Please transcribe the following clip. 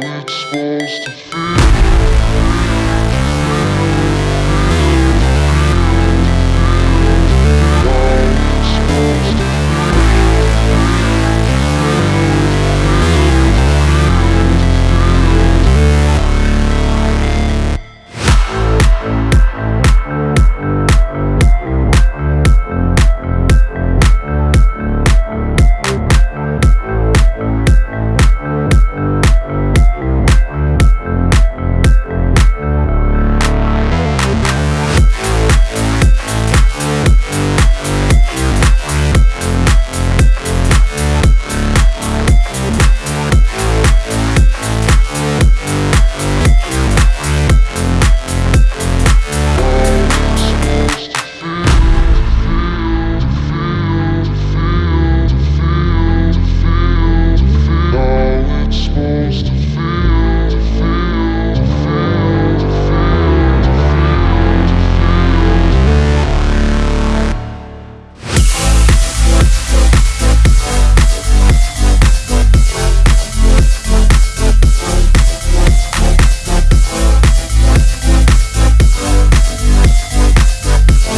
it's supposed to feel